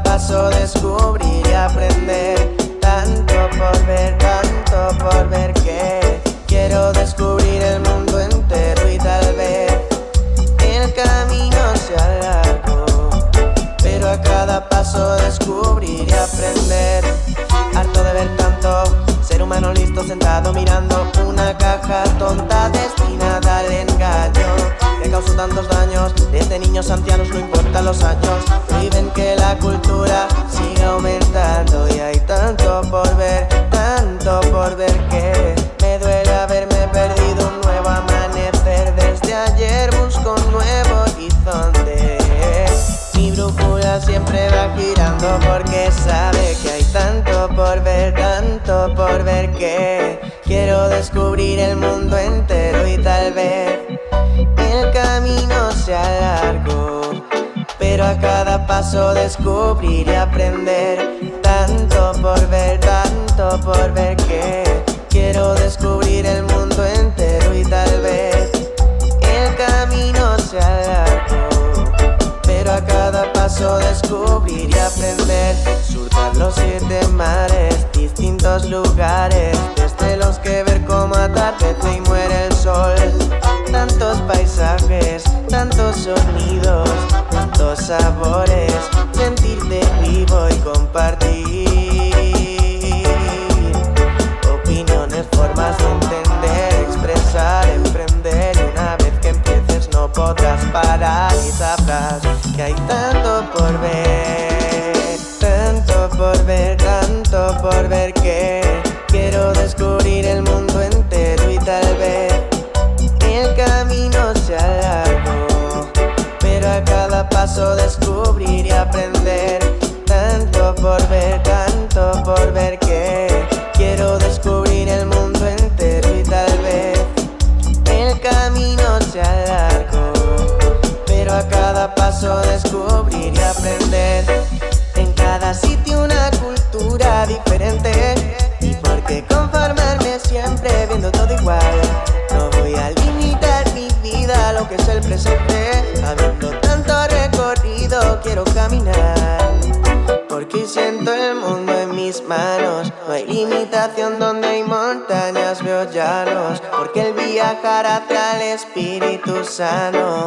paso descubrir y aprender tanto por ver, tanto por ver que quiero descubrir el mundo entero y tal vez el camino sea largo, pero a cada paso descubrir y aprender. Harto de ver tanto ser humano listo sentado mirando una caja tonta destinada al engaño que causó tantos daños. Desde niños ancianos no importan los años, sabe que hay tanto por ver, tanto por ver que quiero descubrir el mundo entero y tal vez el camino sea largo. Pero a cada paso descubrir y aprender tanto por ver, tanto por ver que quiero descubrir el mundo aprender. Surcar los siete mares, distintos lugares Desde los que ver cómo atardece y muere el sol. Tantos paisajes, tantos sonidos, tantos sabores Sentirte vivo y compartir. Opiniones, formas de entender, expresar, emprender Y una vez que empieces no podrás parar. Y sabrás que hay tanto por ver Quiero descubrir el mundo entero y tal vez El camino sea largo. Pero a cada paso descubrir y aprender Tanto por ver, tanto por ver que Quiero descubrir el mundo entero y tal vez El camino sea largo. Pero a cada paso descubrir y aprender En cada sitio diferente. Y por qué conformarme siempre viendo todo igual. No voy a limitar mi vida a lo que es el presente. Habiendo tanto recorrido quiero caminar. Porque siento el mundo en mis manos. No hay limitación donde hay montañas veo llanos. Porque el viajar hacia el espíritu sano